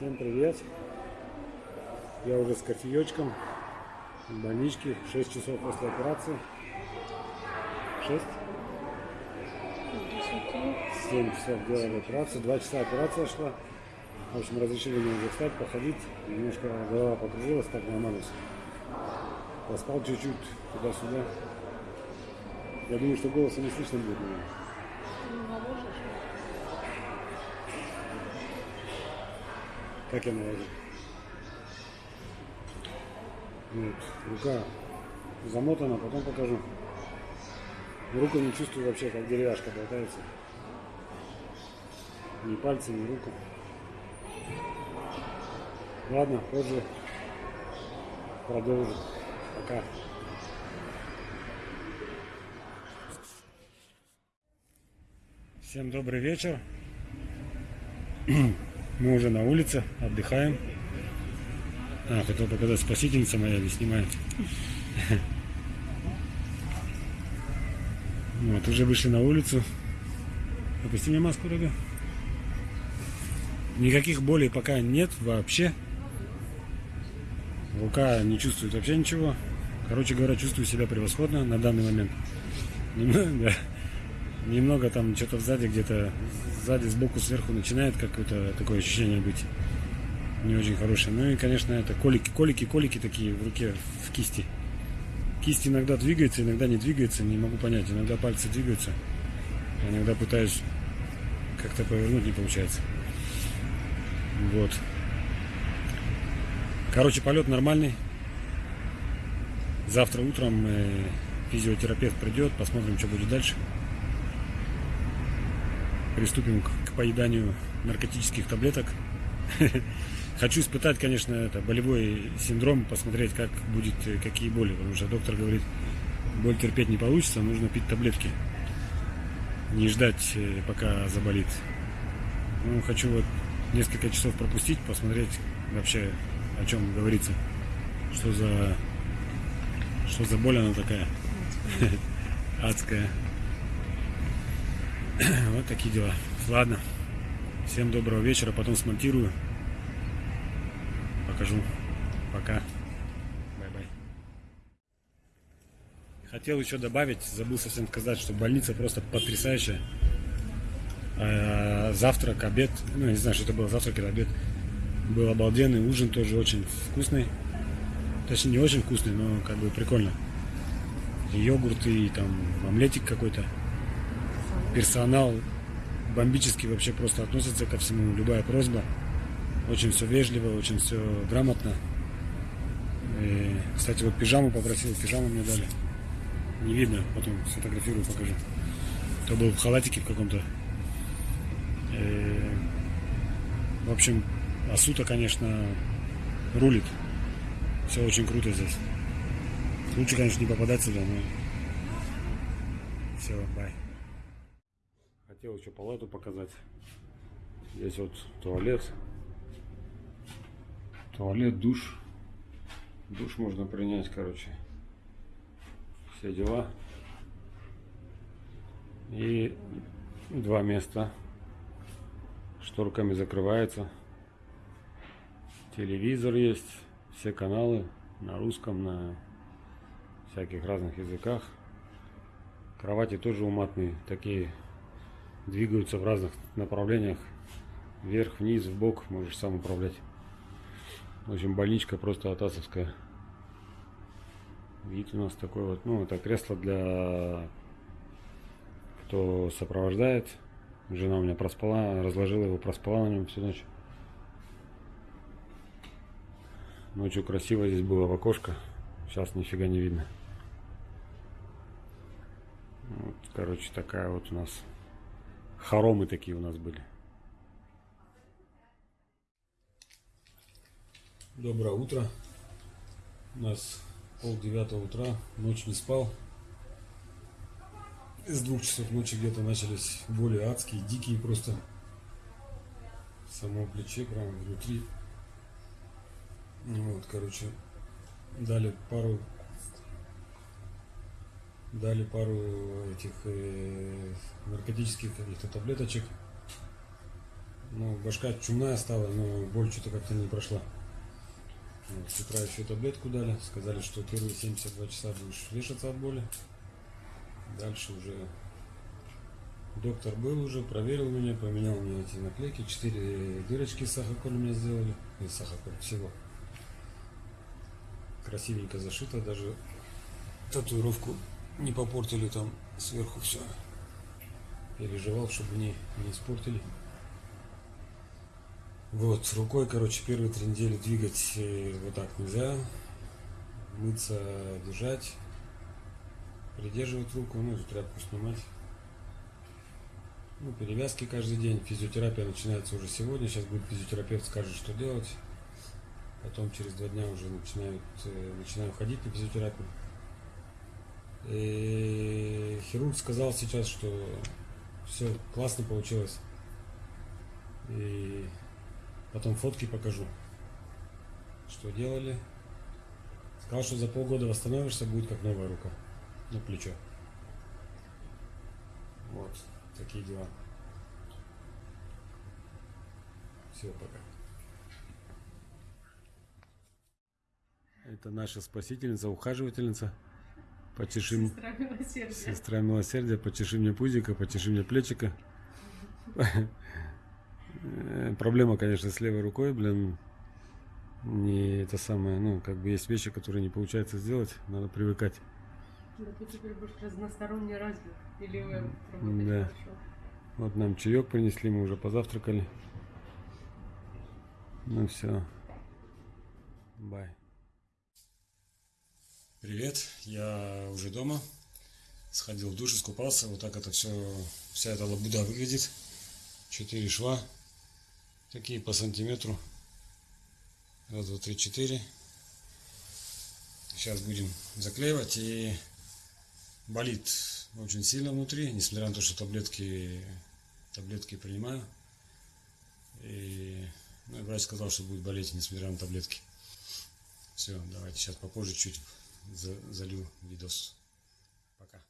Всем привет! Я уже с кофеечком в больничке, 6 часов после операции. 6? 7 часов делали операцию, 2 часа операция шла. В общем, разрешили мне уже встать, походить. Немножко голова покружилась, так нормально. Поспал чуть-чуть туда-сюда. Я думаю, что голоса не слышно будет. наверное. Как я наложу? Вот, рука замотана, потом покажу. Руку не чувствую вообще, как деревяшка болтается. Ни пальцы, ни руку. Ладно, позже продолжим. Пока. Всем добрый вечер. Мы уже на улице, отдыхаем. А, хотел показать, спасительница моя не снимает. Вот, уже вышли на улицу. Опусти мне маску, дорога. Никаких болей пока нет вообще. Рука не чувствует вообще ничего. Короче говоря, чувствую себя превосходно на данный момент. Да. Немного там что-то сзади, где-то сзади, сбоку, сверху начинает какое-то такое ощущение быть не очень хорошее. Ну и, конечно, это колики, колики, колики такие в руке, в кисти. Кисть иногда двигается, иногда не двигается, не могу понять. Иногда пальцы двигаются, а иногда пытаюсь как-то повернуть, не получается. Вот. Короче, полет нормальный. Завтра утром э, физиотерапевт придет, посмотрим, что будет дальше. Приступим к, поеданию наркотических таблеток. Хочу испытать, конечно, это болевой синдром, посмотреть, как будет, э, какие боли, потому что доктор говорит, боль терпеть не получится, нужно пить таблетки, не ждать, э, пока заболит. Ну, хочу вот несколько часов пропустить, посмотреть вообще, о чем говорится, что за, что за боль она такая, адская. Вот такие дела. Ладно, всем доброго вечера, потом смонтирую покажу. Пока. Bye-bye. Хотел еще добавить, забыл совсем сказать, что больница просто потрясающая. А, завтрак, обед, ну не знаю, что это было, завтрак или обед. Был обалденный, ужин тоже очень вкусный. Точнее, не очень вкусный, но как бы прикольно. И йогурт, и там омлетик какой-то. Персонал бомбически вообще просто относится ко всему. Любая просьба. Очень все вежливо, очень все грамотно. И, кстати, вот пижаму попросил, пижаму мне дали. Не видно, потом сфотографирую, покажу. То был в халатике в каком-то. В общем, Асута, конечно, рулит. Все очень круто здесь. Лучше, конечно, не попадать сюда, но... Все, бай. Хотел еще палату показать. Здесь вот туалет. Туалет, душ. Душ можно принять, короче. Все дела. И два места. Шторками закрывается. Телевизор есть. Все каналы на русском, на всяких разных языках. Кровати тоже уматные. Такие двигаются в разных направлениях. Вверх, вниз, в бок. Можешь сам управлять. В общем, больничка просто атасовская. Вид у нас такой вот. Ну, это кресло для кто сопровождает. Жена у меня проспала, разложила его, проспала на нем всю ночь. Ночью красиво здесь было в окошко. Сейчас нифига не видно. Вот, короче, такая вот у нас хоромы такие у нас были. Доброе утро. У нас пол девятого утра. Ночь не спал. С двух часов ночи где-то начались боли адские, дикие просто. В самом плече, прямо внутри. Вот, короче, дали пару дали пару этих э, наркотических каких-то таблеточек Ну, башка чумная стала, но боль что-то как-то не прошла. Вот, с утра еще таблетку дали. Сказали, что первые 72 часа будешь вешаться от боли. Дальше уже доктор был уже, проверил меня, поменял мне эти наклейки. Четыре дырочки с сахаколь мне сделали. И сахаколь всего. Красивенько зашито, даже татуировку не попортили там сверху все. Переживал, чтобы не, не испортили. Вот, рукой, короче, первые три недели двигать э, вот так нельзя. Мыться, держать. Придерживать руку, ну, эту тряпку снимать. Ну, перевязки каждый день. Физиотерапия начинается уже сегодня. Сейчас будет физиотерапевт скажет, что делать. Потом через два дня уже начинают, э, начинаю ходить на физиотерапию. И хирург сказал сейчас, что все классно получилось. И потом фотки покажу, что делали. Сказал, что за полгода восстановишься, будет как новая рука. Ну, плечо. Вот, такие дела. Все, пока. Это наша спасительница, ухаживательница. Почеши, м- Сестра милосердия. сестра милосердия, почеши мне пузика, почеши мне плечика. Э, Проблема, конечно, с левой рукой, блин. Не это самое, ну, как бы есть вещи, которые не получается сделать, надо привыкать. Да ты теперь будешь разносторонне развит. Или вы работаете Да. хорошо. Вот нам чаек принесли, мы уже позавтракали. Ну все. Бай. Привет, я уже дома. Сходил в душ, искупался. Вот так это все, вся эта лабуда выглядит. Четыре шва. Такие по сантиметру. Раз, два, три, четыре. Сейчас будем заклеивать и болит очень сильно внутри, несмотря на то, что таблетки, таблетки принимаю. И ну, врач сказал, что будет болеть, несмотря на таблетки. Все, давайте сейчас попозже чуть залью видос. Пока.